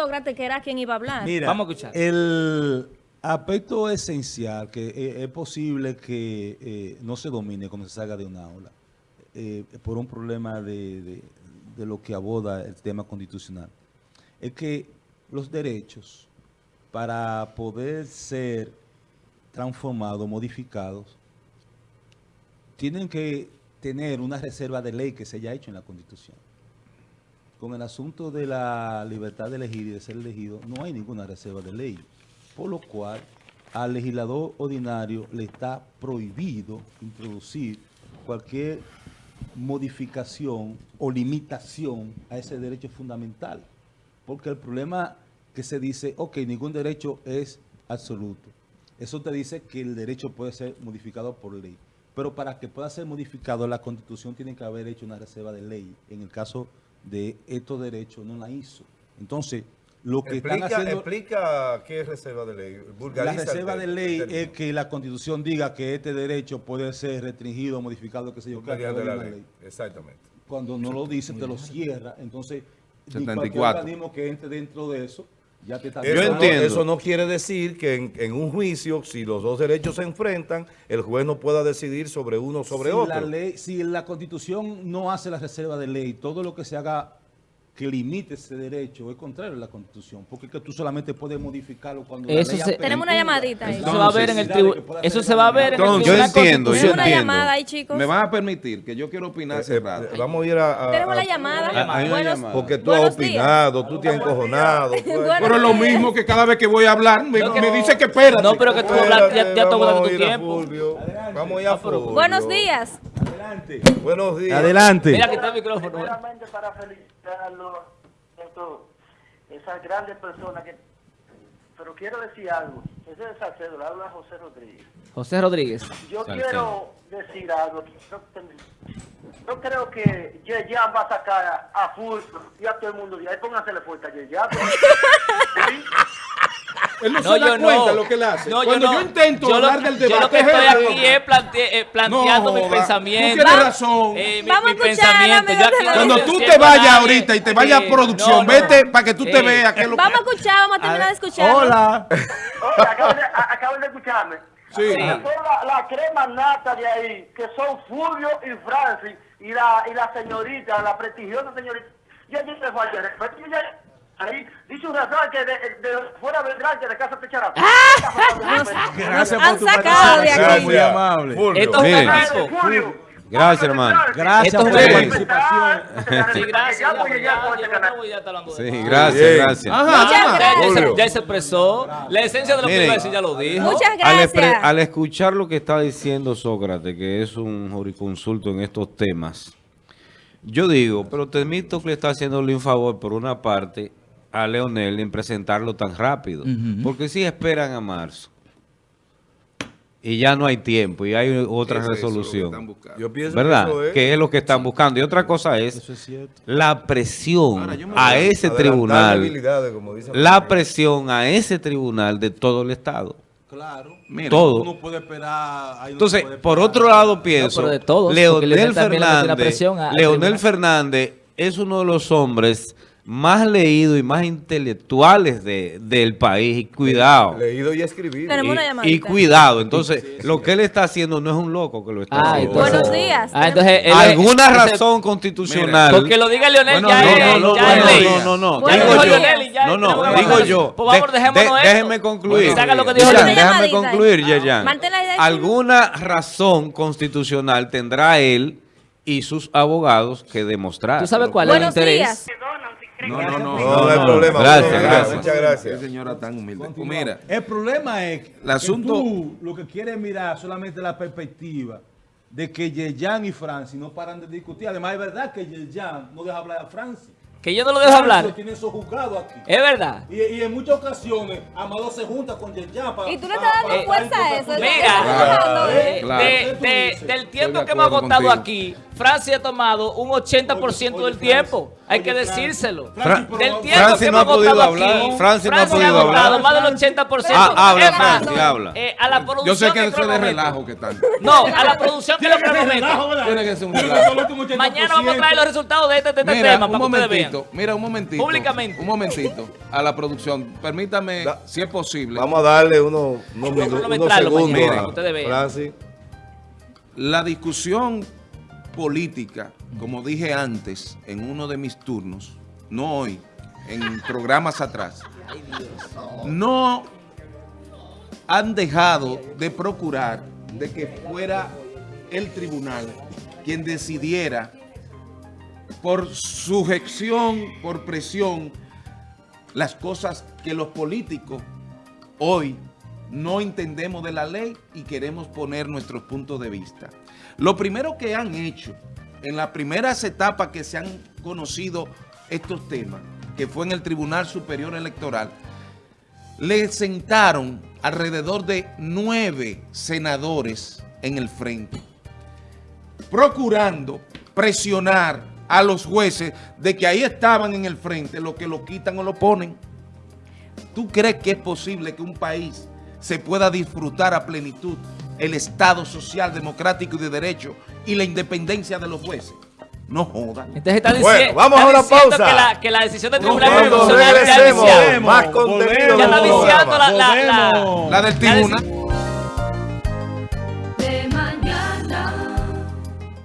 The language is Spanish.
Sócrates, que era quien iba a hablar. Mira, Vamos a escuchar. El aspecto esencial que eh, es posible que eh, no se domine cuando se salga de una aula eh, por un problema de, de- de lo que aborda el tema constitucional es que los derechos para poder ser transformados, modificados, tienen que tener una reserva de ley que se haya hecho en la Constitución. Con el asunto de la libertad de elegir y de ser elegido, no hay ninguna reserva de ley. Por lo cual, al legislador ordinario le está prohibido introducir cualquier modificación o limitación a ese derecho fundamental. Porque el problema que se dice, ok, ningún derecho es absoluto. Eso te dice que el derecho puede ser modificado por ley. Pero para que pueda ser modificado, la Constitución tiene que haber hecho una reserva de ley. En el caso de estos derechos, no la hizo. Entonces, lo que Explica, están haciendo... explica qué es reserva de ley. La Vulgariza reserva de ley es que la Constitución diga que este derecho puede ser restringido, modificado, qué sé yo, mediante través la de una ley. Exactamente. Cuando no lo dice, te lo cierra. Entonces, ni 74. cualquier organismo que entre dentro de eso, ya te está Eso Yo no- entiendo. eso no quiere decir que en, en un juicio, si los dos derechos se enfrentan, el juez no pueda decidir sobre uno o sobre si otro. La ley, si la Constitución no hace la reserva de ley, todo lo que se haga que limite ese derecho es contrario a la Constitución, porque es que tú solamente puedes modificarlo cuando la Eso ley se- Tenemos una llamadita ahí. Eso se va a ver en el necesidades tribu- que pueda Eso se va a la ver en el Entonces, yo Tribunal entiendo, yo Tenemos una entiendo. llamada ahí, chicos. Me van a permitir que yo quiero opinar hace Eh, rato. eh, vamos a ir a... a- Tenemos a- la llamada. Una Buenos-. Porque tú has Buenos días. opinado, tú te has encojonado. Buenos Pero es lo mismo que cada vez que voy a hablar me, No, que- me dice que espérate. No, pero que tú hablas, ya, ya a de tu a tiempo. Vamos a ir a. Buenos días. Adelante. Buenos días. Adelante. Mira, aquí está el micrófono. Primeramente para felicitarlos, esas grandes personas que... Pero quiero decir algo. Ese es Salcedo, le habla José Rodríguez. José Rodríguez. Yo Salcedo. quiero decir algo. Yo, creo que Yeyan va a sacar a, a y a todo el mundo. Y ahí póngansele fuerte a Yeyan. ¿Sí? Él no, No, se da yo no. cuenta lo que él hace. No, Cuando yo, no. intento Yo lo- hablar del Yo debate... lo que estoy aquí es plante- eh, planteando No, mi pensamiento. Tú tienes razón. Eh, mi, Vamos mi a escuchar, pensamiento. Yo aquí Cuando tú te vayas ahorita y te vayas a producción, no, no. vete para que tú te veas lo que... Vamos a escuchar, vamos a terminar de escuchar. Hola. Acaban de, escucharme. Sí. La, la crema nata de ahí, que son Fulvio y Francis, y la, y la señorita, la prestigiosa señorita. Yo allí te fallo respeto. Que de, de fuera vendrán que de casa. Gracias por tu sacado de participación, aquí. muy amable. Fulvio. Esto es un Mire. evento. Fulvio. Gracias, hermano. Gracias por participación. Sí, gracias. Ya este Sí, gracias, gracias. Muchas se- expresó. La esencia de lo que iba a decir ya lo dijo. Muchas Al, expre- gracias. al escuchar lo que está diciendo Sócrates, que es un juriconsulto en estos temas, yo digo, pero Temito que le está haciéndole un favor por una parte a Leonel en presentarlo tan rápido. Porque si esperan a marzo y ya no hay tiempo y hay otra resolución. Yo pienso ¿Verdad? que eso es... Que es lo que están buscando. Y otra cosa es es cierto. la presión a ese tribunal. como La presión a ese tribunal de todo el Estado. Claro. Todo. Uno puede esperar. ahí no Entonces, puede por otro lado pienso, de todos, Leonel la Fernández, presión a- al Leonel. Fernández es uno de los hombres más leídos y más intelectuales de- del país. Y cuidado. Leído y escribido. Tenemos una Y, y cuidado. Entonces, lo que él está haciendo no es un loco que lo está Ah, haciendo. entonces- Buenos días. Ah, entonces él es- Alguna razón constitucional. Porque lo diga Leonel Bueno, ya no, es, no, no, ya no, es no, no, no, Bueno, digo yo. Leonel y ya No, no, digo yo. Dejémonos de- esto. déjeme concluir. Lo que dijo Yeyan, déjame concluir, Yeyan. Alguna razón constitucional tendrá él y sus abogados que demostrar. ¿Tú sabes cuál es el interés? No, no, no. No, no, hay problema. Gracias, gracias. Muchas gracias. Qué señora tan humilde. Pues mira, el problema es que El asunto- tú lo que quieres mirar solamente la perspectiva de que Yeyan y Francis no paran de discutir. Además, es verdad que Yeyan no deja hablar a Francis. Que yo no lo dejo hablar. lo tiene eso juzgado aquí. Es verdad. Y, y en muchas ocasiones, Amado se junta con Yeyan para... Y tú le estás dando fuerza a eso. Mira, Claro. eh, Claro. de- de- del tiempo de que hemos agotado contigo. aquí, Francia ha tomado un 80% Oye, del tiempo. Hay que decírselo. Pero- Del tiempo Francis que no hemos ha podido agotado hablar. aquí, Francis no ha Francia podido hablar. más del 80%. Ah, habla, Es más, Francis, habla. eh, a la producción yo sé que eso es de relajo que están. No, a la producción que lo ¿verdad? Tiene que ser un relajo. ser el último 80%. Mañana vamos a traer los resultados de este, este tema para que ustedes momentito, momentito, mira, un momentito. Públicamente. Un momentito a la producción. Permítame, Da- si es posible. Vamos a darle unos, unos, minu- unos segundos mañana, a ustedes vean. Francis. La discusión política, como dije antes, en uno de mis turnos, no hoy, en programas atrás, no han dejado de procurar de que fuera el tribunal quien decidiera por sujeción, por presión, las cosas que los políticos hoy no entendemos de la ley y queremos poner nuestros puntos de vista. Lo primero que han hecho en las primeras etapas que se han conocido estos temas, que fue en el Tribunal Superior Electoral, le sentaron alrededor de nueve senadores en el frente, procurando presionar a los jueces de que ahí estaban en el frente, lo que lo quitan o lo ponen. ¿Tú crees que es posible que un país se pueda disfrutar a plenitud el Estado social, democrático y de derecho y la independencia de los jueces? No jodan. Entonces está Bueno, diciendo, vamos está a una pausa. Que la, que la decisión del Tribunal Constitucional más contenido Ya está la, la, la, Volvemos. La del tribunal.